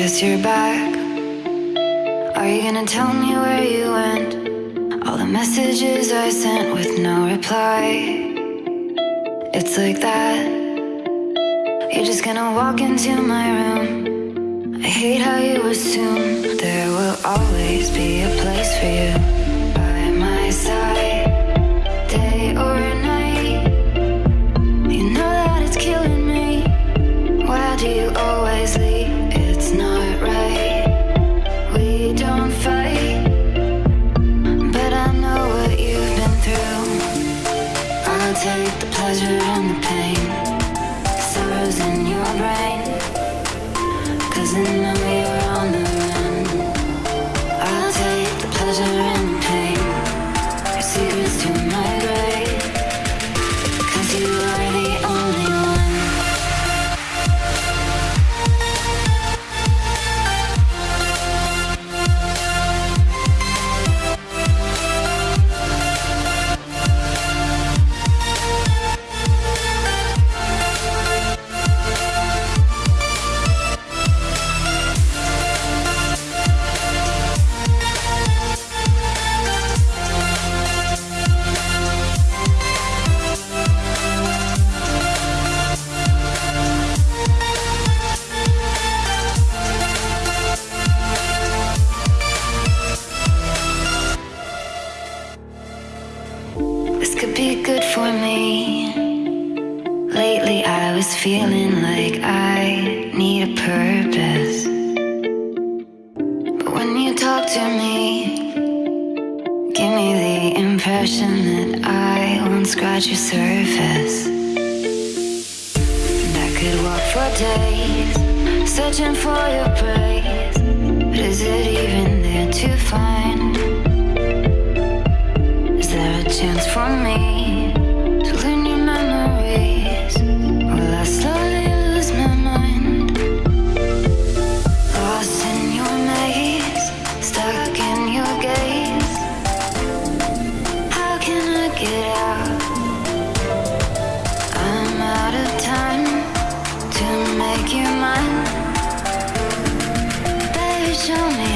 Guess you're back. Are you gonna tell me where you went? All the messages I sent with no reply. It's like that. You're just gonna walk into my room. I hate how you assume there will always be a place for you by my side, day or night. You know that it's killing me. Why do you always leave? In Lately, I was feeling like I need a purpose. But when you talk to me, give me the impression that I won't scratch your surface. And I could walk for days, searching for your praise. But is it even there to find? Is there a chance for me your mind. Baby, show me